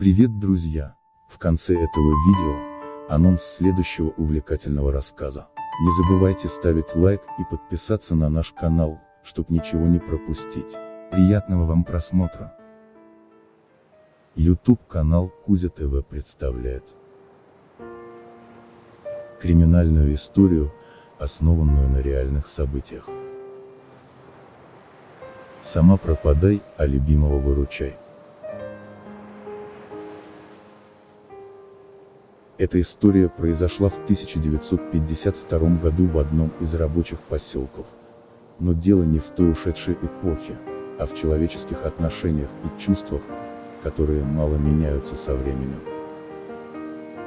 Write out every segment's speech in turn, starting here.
Привет, друзья! В конце этого видео, анонс следующего увлекательного рассказа. Не забывайте ставить лайк и подписаться на наш канал, чтобы ничего не пропустить. Приятного вам просмотра! YouTube канал Кузя ТВ представляет криминальную историю, основанную на реальных событиях. Сама пропадай, а любимого выручай. Эта история произошла в 1952 году в одном из рабочих поселков. Но дело не в той ушедшей эпохе, а в человеческих отношениях и чувствах, которые мало меняются со временем.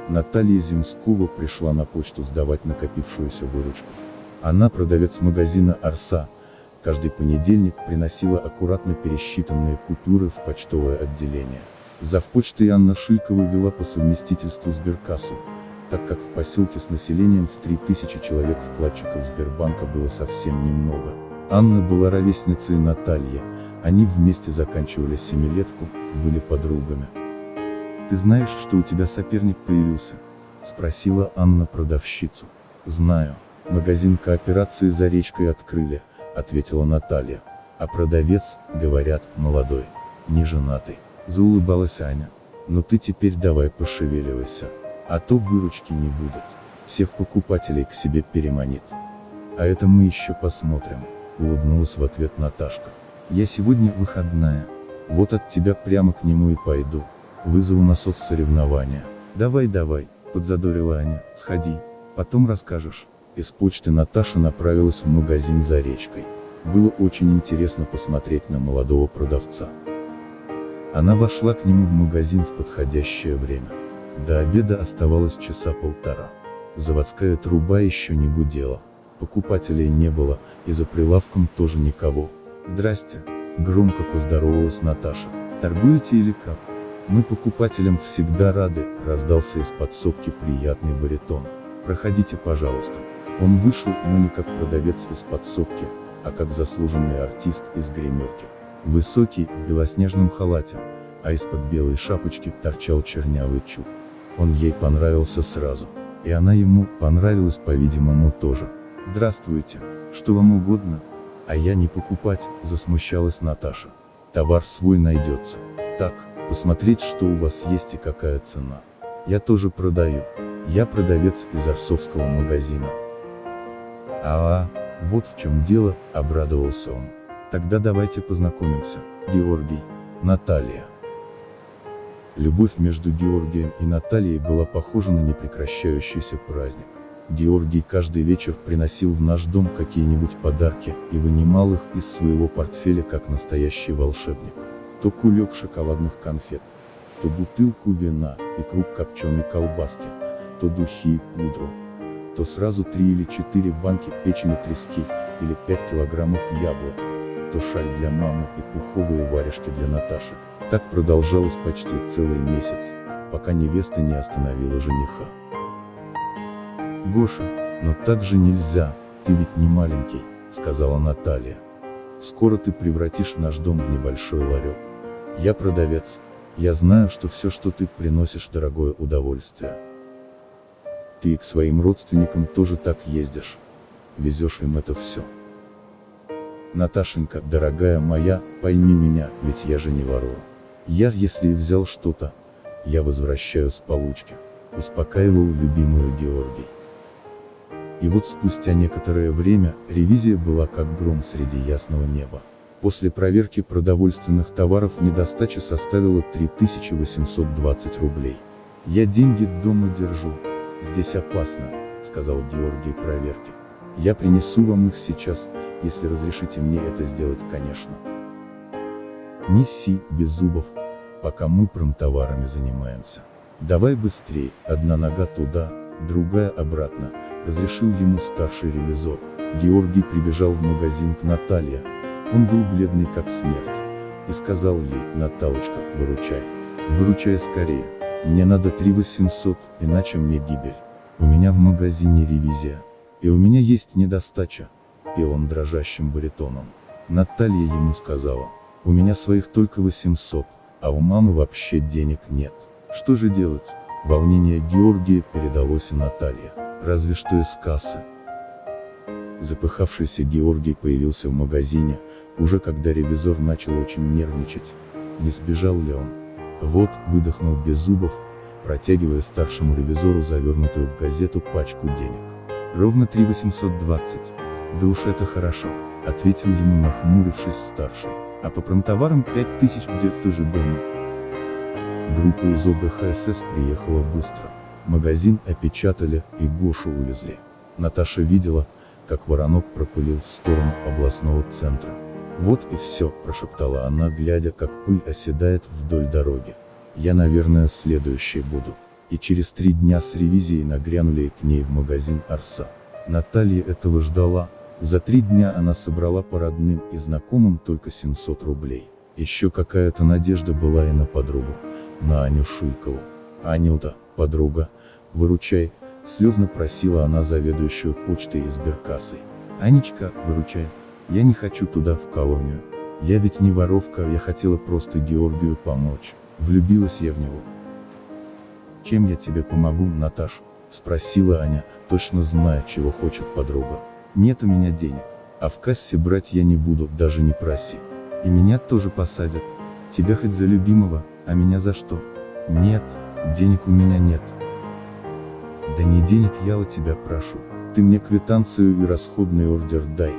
Наталья Земскова пришла на почту сдавать накопившуюся выручку. Она продавец магазина «Арса», каждый понедельник приносила аккуратно пересчитанные купюры в почтовое отделение. Завпочтой Анна Шилькова вела по совместительству сберкассу, так как в поселке с населением в 3000 человек вкладчиков Сбербанка было совсем немного. Анна была ровесницей Натальи, они вместе заканчивали семилетку, были подругами. «Ты знаешь, что у тебя соперник появился?» – спросила Анна продавщицу. «Знаю. Магазин кооперации за речкой открыли», – ответила Наталья. «А продавец, говорят, молодой, не женатый». Заулыбалась Аня. «Но ты теперь давай пошевеливайся. А то выручки не будет. Всех покупателей к себе переманит». «А это мы еще посмотрим», — улыбнулась в ответ Наташка. «Я сегодня выходная. Вот от тебя прямо к нему и пойду. Вызову на соцсоревнования». «Давай, давай», — подзадорила Аня, — «сходи. Потом расскажешь». Из почты Наташа направилась в магазин за речкой. Было очень интересно посмотреть на молодого продавца. Она вошла к нему в магазин в подходящее время. До обеда оставалось часа полтора. Заводская труба еще не гудела. Покупателей не было, и за прилавком тоже никого. «Здрасте», — громко поздоровалась Наташа. «Торгуете или как?» «Мы покупателям всегда рады», — раздался из подсобки приятный баритон. «Проходите, пожалуйста». Он вышел, но не как продавец из подсобки, а как заслуженный артист из гримерки. Высокий, в белоснежном халате, а из-под белой шапочки торчал чернявый чуб. Он ей понравился сразу. И она ему понравилась, по-видимому, тоже. «Здравствуйте, что вам угодно?» «А я не покупать», — засмущалась Наташа. «Товар свой найдется. Так, посмотреть, что у вас есть и какая цена. Я тоже продаю. Я продавец из Арсовского магазина». «А, -а вот в чем дело», — обрадовался он. Тогда давайте познакомимся. Георгий, Наталья. Любовь между Георгием и Натальей была похожа на непрекращающийся праздник. Георгий каждый вечер приносил в наш дом какие-нибудь подарки и вынимал их из своего портфеля как настоящий волшебник. То кулек шоколадных конфет, то бутылку вина и круг копченой колбаски, то духи и пудру, то сразу три или четыре банки печени трески, или пять килограммов яблок, то шаль для мамы и пуховые варежки для Наташи. Так продолжалось почти целый месяц, пока невеста не остановила жениха. «Гоша, но так же нельзя, ты ведь не маленький», — сказала Наталья. «Скоро ты превратишь наш дом в небольшой ларек. Я продавец, я знаю, что все, что ты приносишь, дорогое удовольствие. Ты и к своим родственникам тоже так ездишь. Везешь им это все. Наташенька, дорогая моя, пойми меня, ведь я же не ворую. Я, если и взял что-то, я возвращаю с получки. Успокаивал любимую Георгий. И вот спустя некоторое время, ревизия была как гром среди ясного неба. После проверки продовольственных товаров недостача составила 3820 рублей. «Я деньги дома держу. Здесь опасно», — сказал Георгий проверки. «Я принесу вам их сейчас, если разрешите мне это сделать, конечно. Неси, без зубов, пока мы промтоварами занимаемся. Давай быстрее, одна нога туда, другая обратно, разрешил ему старший ревизор. Георгий прибежал в магазин к Наталье. Он был бледный как смерть. И сказал ей, Наталочка, выручай. Выручай скорее. Мне надо 3 800, иначе мне гибель. У меня в магазине ревизия. И у меня есть недостача пел он дрожащим баритоном. Наталья ему сказала, у меня своих только 800, а у мамы вообще денег нет. Что же делать? Волнение Георгия передалось и Наталье, разве что из кассы. Запыхавшийся Георгий появился в магазине, уже когда ревизор начал очень нервничать. Не сбежал ли он? Вот, выдохнул без зубов, протягивая старшему ревизору завернутую в газету пачку денег. Ровно 3820. Да уж это хорошо, ответил ему нахмурившись старший. А по промтоварам 5000 где тоже дома. Группа из ОБХСС приехала быстро. Магазин опечатали и Гошу увезли. Наташа видела, как воронок пропылил в сторону областного центра. Вот и все, прошептала она, глядя, как пыль оседает вдоль дороги. Я, наверное, следующий буду. И через три дня с ревизией нагрянули к ней в магазин Арса. Наталья этого ждала. За три дня она собрала по родным и знакомым только 700 рублей. Еще какая-то надежда была и на подругу, на Аню Шуйкову. Анюта, подруга, выручай, слезно просила она заведующую почтой и сберкассой. Анечка, выручай, я не хочу туда в колонию. Я ведь не воровка, я хотела просто Георгию помочь. Влюбилась я в него. Чем я тебе помогу, Наташ? Спросила Аня, точно зная, чего хочет подруга. Нет у меня денег. А в кассе брать я не буду, даже не проси. И меня тоже посадят. Тебя хоть за любимого, а меня за что? Нет, денег у меня нет. Да не денег я у тебя прошу. Ты мне квитанцию и расходный ордер дай,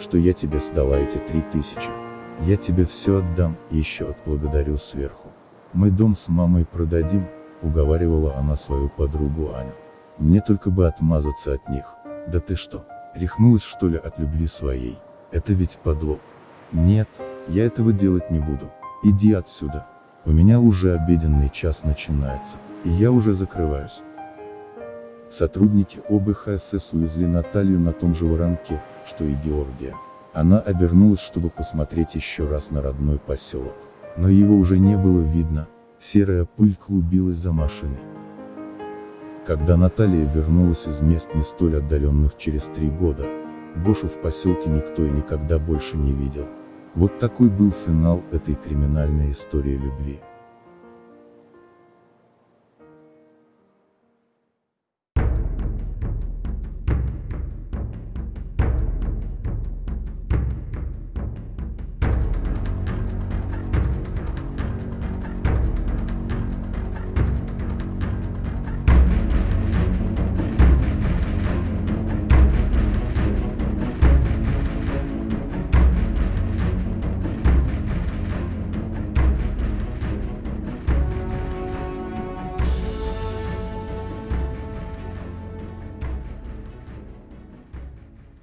что я тебе сдала эти три тысячи. Я тебе все отдам, и еще отблагодарю сверху. Мы дом с мамой продадим, уговаривала она свою подругу Аню. Мне только бы отмазаться от них. Да ты что, рехнулась что ли от любви своей? Это ведь подлог. Нет, я этого делать не буду. Иди отсюда. У меня уже обеденный час начинается, и я уже закрываюсь. Сотрудники ОБХСС увезли Наталью на том же воронке, что и Георгия. Она обернулась, чтобы посмотреть еще раз на родной поселок. Но его уже не было видно, серая пыль клубилась за машиной. Когда Наталья вернулась из мест не столь отдаленных через три года, Гошу в поселке никто и никогда больше не видел. Вот такой был финал этой криминальной истории любви.